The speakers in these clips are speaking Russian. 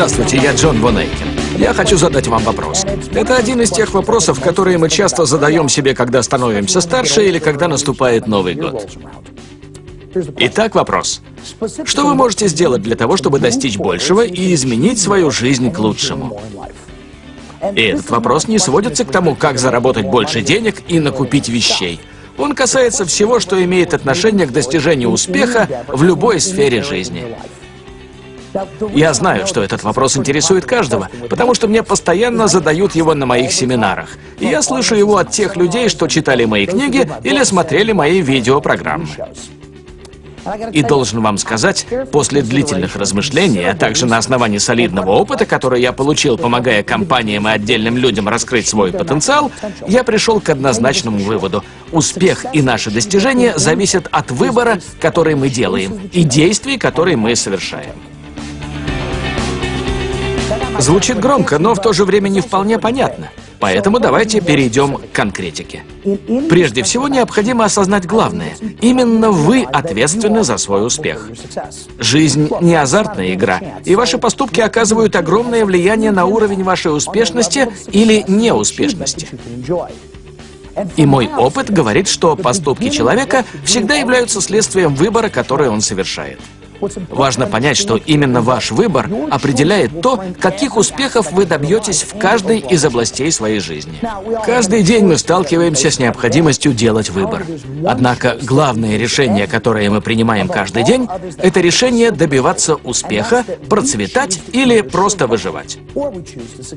Здравствуйте, я Джон Вонейкин. Я хочу задать вам вопрос. Это один из тех вопросов, которые мы часто задаем себе, когда становимся старше или когда наступает Новый год. Итак, вопрос. Что вы можете сделать для того, чтобы достичь большего и изменить свою жизнь к лучшему? И этот вопрос не сводится к тому, как заработать больше денег и накупить вещей. Он касается всего, что имеет отношение к достижению успеха в любой сфере жизни. Я знаю, что этот вопрос интересует каждого, потому что мне постоянно задают его на моих семинарах. И я слышу его от тех людей, что читали мои книги или смотрели мои видеопрограммы. И должен вам сказать, после длительных размышлений, а также на основании солидного опыта, который я получил, помогая компаниям и отдельным людям раскрыть свой потенциал, я пришел к однозначному выводу. Успех и наши достижения зависят от выбора, который мы делаем, и действий, которые мы совершаем. Звучит громко, но в то же время не вполне понятно. Поэтому давайте перейдем к конкретике. Прежде всего, необходимо осознать главное. Именно вы ответственны за свой успех. Жизнь не азартная игра, и ваши поступки оказывают огромное влияние на уровень вашей успешности или неуспешности. И мой опыт говорит, что поступки человека всегда являются следствием выбора, который он совершает. Важно понять, что именно ваш выбор определяет то, каких успехов вы добьетесь в каждой из областей своей жизни. Каждый день мы сталкиваемся с необходимостью делать выбор. Однако главное решение, которое мы принимаем каждый день, это решение добиваться успеха, процветать или просто выживать.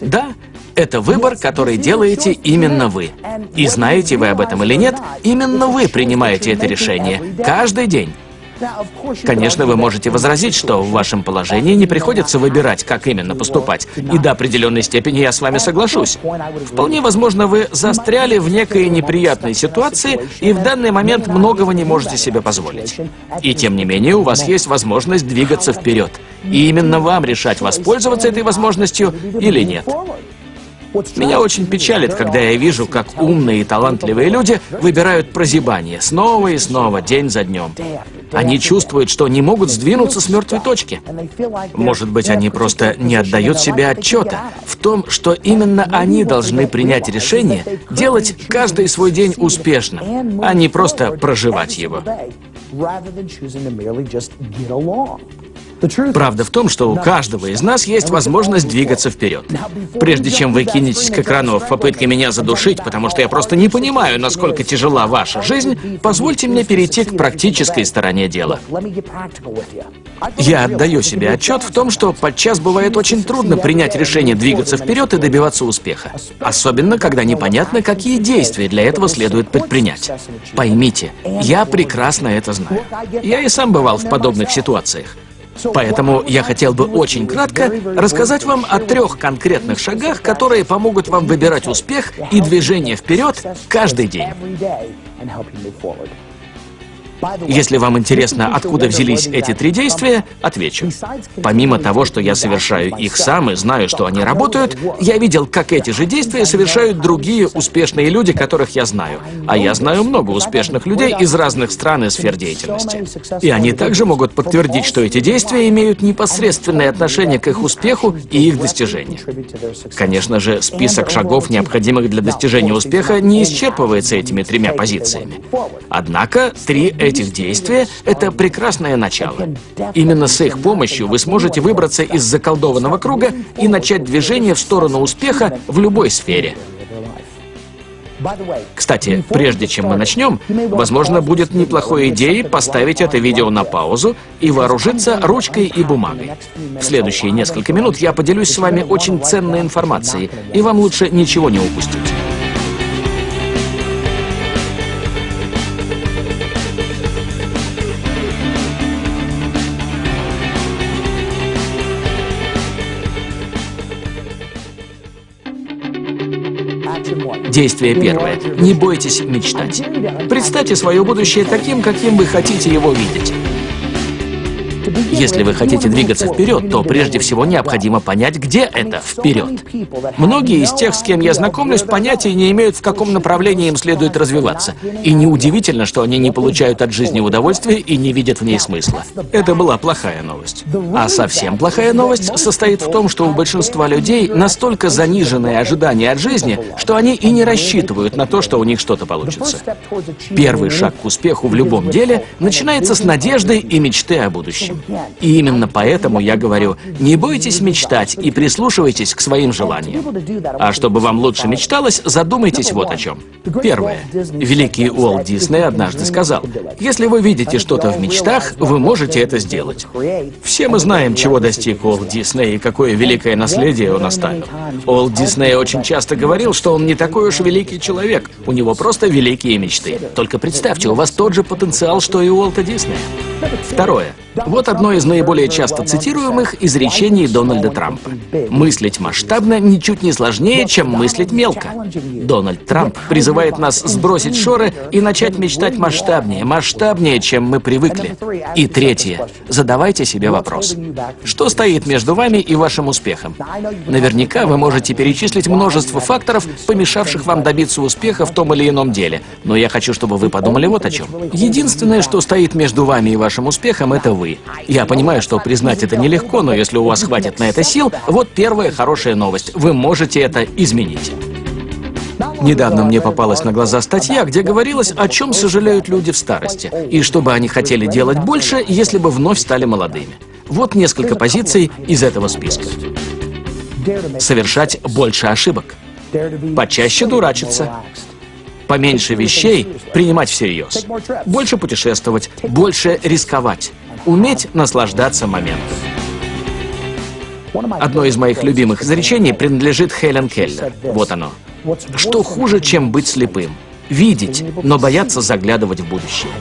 Да, это выбор, который делаете именно вы. И знаете вы об этом или нет, именно вы принимаете это решение каждый день. Конечно, вы можете возразить, что в вашем положении не приходится выбирать, как именно поступать. И до определенной степени я с вами соглашусь. Вполне возможно, вы застряли в некой неприятной ситуации и в данный момент многого не можете себе позволить. И тем не менее, у вас есть возможность двигаться вперед. И именно вам решать, воспользоваться этой возможностью или нет. Меня очень печалит, когда я вижу, как умные и талантливые люди выбирают прозябание снова и снова, день за днем. Они чувствуют, что не могут сдвинуться с мертвой точки. Может быть, они просто не отдают себе отчета в том, что именно они должны принять решение делать каждый свой день успешным, а не просто проживать его. Правда в том, что у каждого из нас есть возможность двигаться вперед. Прежде чем вы кинетесь к экрану в попытке меня задушить, потому что я просто не понимаю, насколько тяжела ваша жизнь, позвольте мне перейти к практической стороне дела. Я отдаю себе отчет в том, что подчас бывает очень трудно принять решение двигаться вперед и добиваться успеха. Особенно, когда непонятно, какие действия для этого следует предпринять. Поймите, я прекрасно это знаю. Я и сам бывал в подобных ситуациях. Поэтому я хотел бы очень кратко рассказать вам о трех конкретных шагах, которые помогут вам выбирать успех и движение вперед каждый день. Если вам интересно, откуда взялись эти три действия, отвечу. Помимо того, что я совершаю их сам и знаю, что они работают, я видел, как эти же действия совершают другие успешные люди, которых я знаю. А я знаю много успешных людей из разных стран и сфер деятельности. И они также могут подтвердить, что эти действия имеют непосредственное отношение к их успеху и их достижению. Конечно же, список шагов, необходимых для достижения успеха, не исчерпывается этими тремя позициями. Однако, три этих действия — это прекрасное начало. Именно с их помощью вы сможете выбраться из заколдованного круга и начать движение в сторону успеха в любой сфере. Кстати, прежде чем мы начнем, возможно, будет неплохой идеей поставить это видео на паузу и вооружиться ручкой и бумагой. В следующие несколько минут я поделюсь с вами очень ценной информацией, и вам лучше ничего не упустить. Действие первое. Не бойтесь мечтать. Представьте свое будущее таким, каким вы хотите его видеть. Если вы хотите двигаться вперед, то прежде всего необходимо понять, где это вперед. Многие из тех, с кем я знакомлюсь, понятия не имеют, в каком направлении им следует развиваться. И неудивительно, что они не получают от жизни удовольствия и не видят в ней смысла. Это была плохая новость. А совсем плохая новость состоит в том, что у большинства людей настолько заниженные ожидания от жизни, что они и не рассчитывают на то, что у них что-то получится. Первый шаг к успеху в любом деле начинается с надежды и мечты о будущем. И именно поэтому я говорю, не бойтесь мечтать и прислушивайтесь к своим желаниям. А чтобы вам лучше мечталось, задумайтесь вот о чем. Первое. Великий Уолт Дисней однажды сказал, если вы видите что-то в мечтах, вы можете это сделать. Все мы знаем, чего достиг Уолт Дисней и какое великое наследие он оставил. Уолт Дисней очень часто говорил, что он не такой уж великий человек, у него просто великие мечты. Только представьте, у вас тот же потенциал, что и у Уолта Диснея. Второе. Вот одно из наиболее часто цитируемых изречений Дональда Трампа. Мыслить масштабно ничуть не сложнее, чем мыслить мелко. Дональд Трамп призывает нас сбросить шоры и начать мечтать масштабнее, масштабнее, чем мы привыкли. И третье. Задавайте себе вопрос. Что стоит между вами и вашим успехом? Наверняка вы можете перечислить множество факторов, помешавших вам добиться успеха в том или ином деле. Но я хочу, чтобы вы подумали вот о чем. Единственное, что стоит между вами и вашим успехом, это вы вы. Я понимаю, что признать это нелегко, но если у вас хватит на это сил, вот первая хорошая новость. Вы можете это изменить. Недавно мне попалась на глаза статья, где говорилось, о чем сожалеют люди в старости, и что бы они хотели делать больше, если бы вновь стали молодыми. Вот несколько позиций из этого списка. Совершать больше ошибок. Почаще дурачиться. Поменьше вещей принимать всерьез. Больше путешествовать, больше рисковать уметь наслаждаться моментом. Одно из моих любимых изречений принадлежит Хелен Келлер. Вот оно. Что хуже, чем быть слепым? Видеть, но бояться заглядывать в будущее.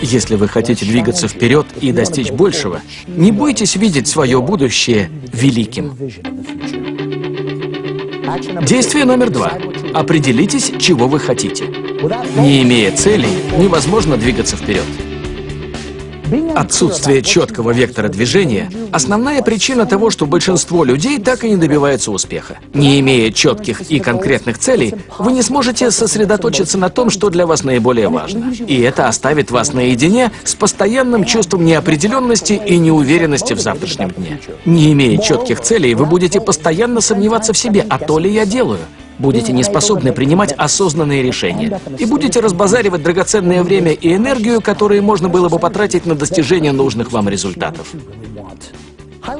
Если вы хотите двигаться вперед и достичь большего, не бойтесь видеть свое будущее великим. Действие номер два. Определитесь, чего вы хотите. Не имея целей, невозможно двигаться вперед. Отсутствие четкого вектора движения – основная причина того, что большинство людей так и не добиваются успеха. Не имея четких и конкретных целей, вы не сможете сосредоточиться на том, что для вас наиболее важно. И это оставит вас наедине с постоянным чувством неопределенности и неуверенности в завтрашнем дне. Не имея четких целей, вы будете постоянно сомневаться в себе, а то ли я делаю – будете не способны принимать осознанные решения. И будете разбазаривать драгоценное время и энергию, которые можно было бы потратить на достижение нужных вам результатов.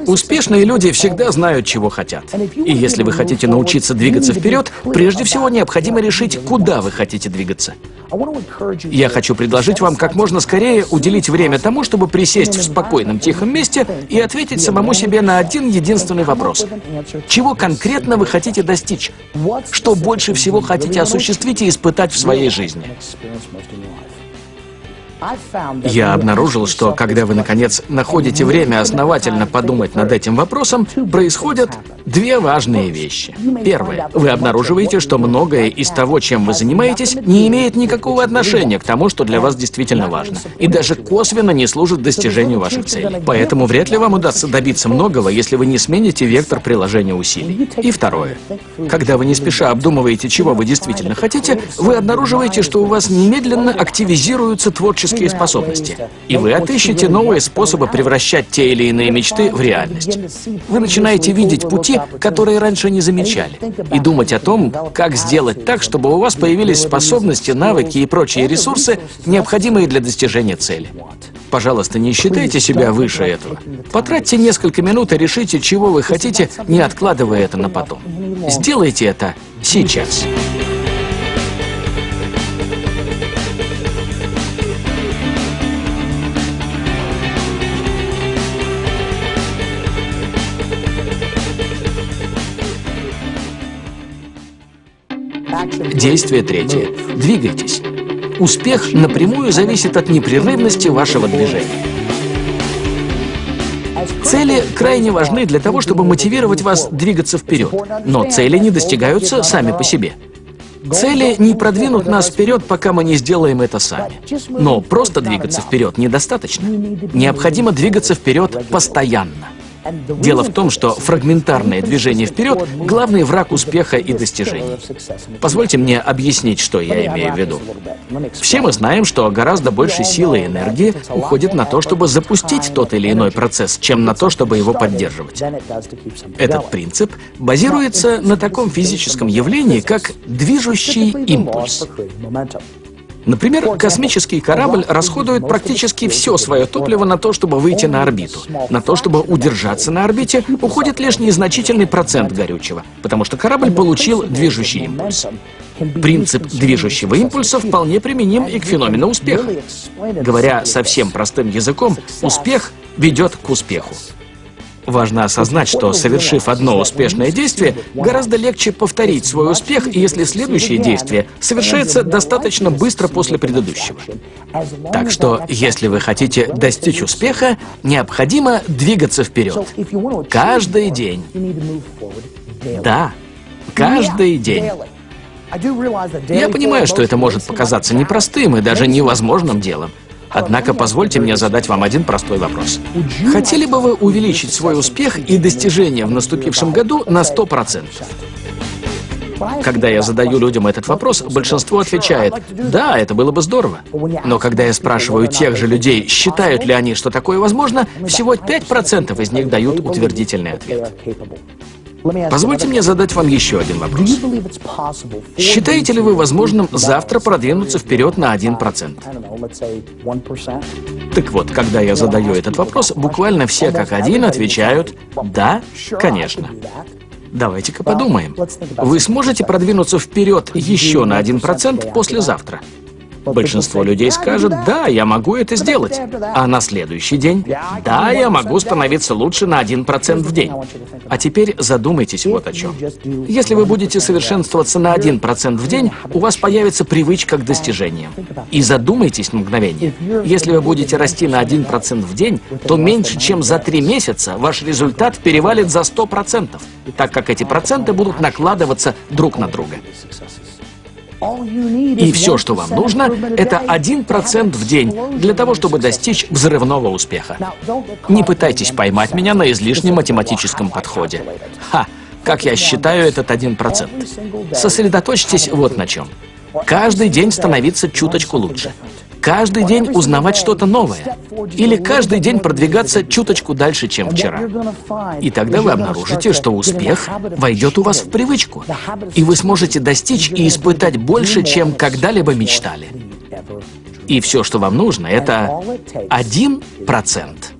Успешные люди всегда знают, чего хотят. И если вы хотите научиться двигаться вперед, прежде всего необходимо решить, куда вы хотите двигаться. Я хочу предложить вам как можно скорее уделить время тому, чтобы присесть в спокойном, тихом месте и ответить самому себе на один единственный вопрос. Чего конкретно вы хотите достичь? Что больше всего хотите осуществить и испытать в своей жизни? Я обнаружил, что когда вы, наконец, находите время основательно подумать над этим вопросом, происходят две важные вещи. Первое. Вы обнаруживаете, что многое из того, чем вы занимаетесь, не имеет никакого отношения к тому, что для вас действительно важно, и даже косвенно не служит достижению ваших целей. Поэтому вряд ли вам удастся добиться многого, если вы не смените вектор приложения усилий. И второе. Когда вы не спеша обдумываете, чего вы действительно хотите, вы обнаруживаете, что у вас немедленно активизируются творческие творческие способности, и вы отыщете новые способы превращать те или иные мечты в реальность. Вы начинаете видеть пути, которые раньше не замечали, и думать о том, как сделать так, чтобы у вас появились способности, навыки и прочие ресурсы, необходимые для достижения цели. Пожалуйста, не считайте себя выше этого. Потратьте несколько минут и решите, чего вы хотите, не откладывая это на потом. Сделайте это сейчас. Действие третье. Двигайтесь. Успех напрямую зависит от непрерывности вашего движения. Цели крайне важны для того, чтобы мотивировать вас двигаться вперед, но цели не достигаются сами по себе. Цели не продвинут нас вперед, пока мы не сделаем это сами. Но просто двигаться вперед недостаточно. Необходимо двигаться вперед постоянно. Дело в том, что фрагментарное движение вперед — главный враг успеха и достижений. Позвольте мне объяснить, что я имею в виду. Все мы знаем, что гораздо больше силы и энергии уходит на то, чтобы запустить тот или иной процесс, чем на то, чтобы его поддерживать. Этот принцип базируется на таком физическом явлении, как движущий импульс. Например, космический корабль расходует практически все свое топливо на то, чтобы выйти на орбиту. На то, чтобы удержаться на орбите, уходит лишь незначительный процент горючего, потому что корабль получил движущий импульс. Принцип движущего импульса вполне применим и к феномену успеха. Говоря совсем простым языком, успех ведет к успеху. Важно осознать, что, совершив одно успешное действие, гораздо легче повторить свой успех, если следующее действие совершается достаточно быстро после предыдущего. Так что, если вы хотите достичь успеха, необходимо двигаться вперед. Каждый день. Да, каждый день. Я понимаю, что это может показаться непростым и даже невозможным делом. Однако позвольте мне задать вам один простой вопрос. Хотели бы вы увеличить свой успех и достижения в наступившем году на 100%? Когда я задаю людям этот вопрос, большинство отвечает, да, это было бы здорово. Но когда я спрашиваю тех же людей, считают ли они, что такое возможно, всего 5% из них дают утвердительный ответ. Позвольте мне задать вам еще один вопрос. Считаете ли вы возможным завтра продвинуться вперед на 1%? Так вот, когда я задаю этот вопрос, буквально все как один отвечают «да, конечно». Давайте-ка подумаем. Вы сможете продвинуться вперед еще на 1% послезавтра? Большинство людей скажет, да, я могу это сделать. А на следующий день, да, я могу становиться лучше на 1% в день. А теперь задумайтесь вот о чем. Если вы будете совершенствоваться на 1% в день, у вас появится привычка к достижениям. И задумайтесь на мгновение. Если вы будете расти на 1% в день, то меньше чем за 3 месяца ваш результат перевалит за 100%, так как эти проценты будут накладываться друг на друга. И все, что вам нужно, это один процент в день для того, чтобы достичь взрывного успеха. Не пытайтесь поймать меня на излишнем математическом подходе. Ха! Как я считаю этот один процент? Сосредоточьтесь вот на чем. Каждый день становиться чуточку лучше. Каждый день узнавать что-то новое. Или каждый день продвигаться чуточку дальше, чем вчера. И тогда вы обнаружите, что успех войдет у вас в привычку. И вы сможете достичь и испытать больше, чем когда-либо мечтали. И все, что вам нужно, это один процент.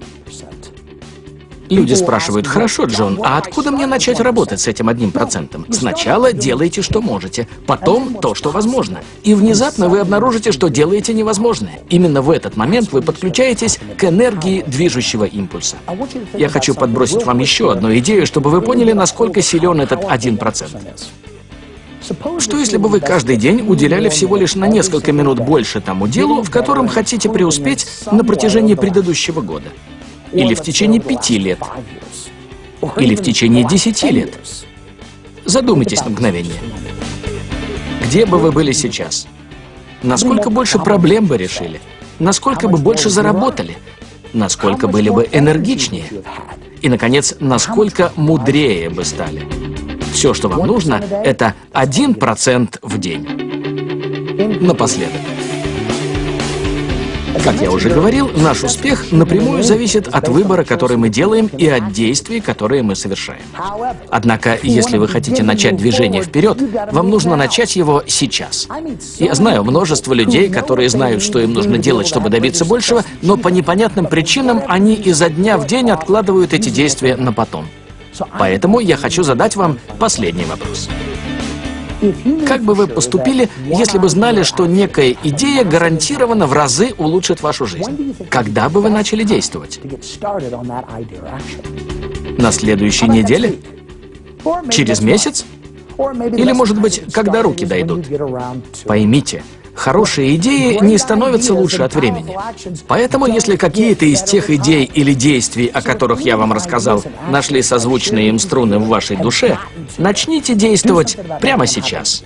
Люди спрашивают, хорошо, Джон, а откуда мне начать работать с этим одним процентом? Сначала делайте, что можете, потом то, что возможно. И внезапно вы обнаружите, что делаете невозможное. Именно в этот момент вы подключаетесь к энергии движущего импульса. Я хочу подбросить вам еще одну идею, чтобы вы поняли, насколько силен этот один процент. Что если бы вы каждый день уделяли всего лишь на несколько минут больше тому делу, в котором хотите преуспеть на протяжении предыдущего года? Или в течение пяти лет. Или в течение десяти лет. Задумайтесь на мгновение. Где бы вы были сейчас? Насколько больше проблем бы решили? Насколько бы больше заработали? Насколько были бы энергичнее? И, наконец, насколько мудрее бы стали? Все, что вам нужно, это один процент в день. Напоследок. Как я уже говорил, наш успех напрямую зависит от выбора, который мы делаем, и от действий, которые мы совершаем. Однако, если вы хотите начать движение вперед, вам нужно начать его сейчас. Я знаю множество людей, которые знают, что им нужно делать, чтобы добиться большего, но по непонятным причинам они изо дня в день откладывают эти действия на потом. Поэтому я хочу задать вам последний вопрос. Как бы вы поступили, если бы знали, что некая идея гарантированно в разы улучшит вашу жизнь? Когда бы вы начали действовать? На следующей неделе? Через месяц? Или, может быть, когда руки дойдут? Поймите, Хорошие идеи не становятся лучше от времени. Поэтому, если какие-то из тех идей или действий, о которых я вам рассказал, нашли созвучные им струны в вашей душе, начните действовать прямо сейчас.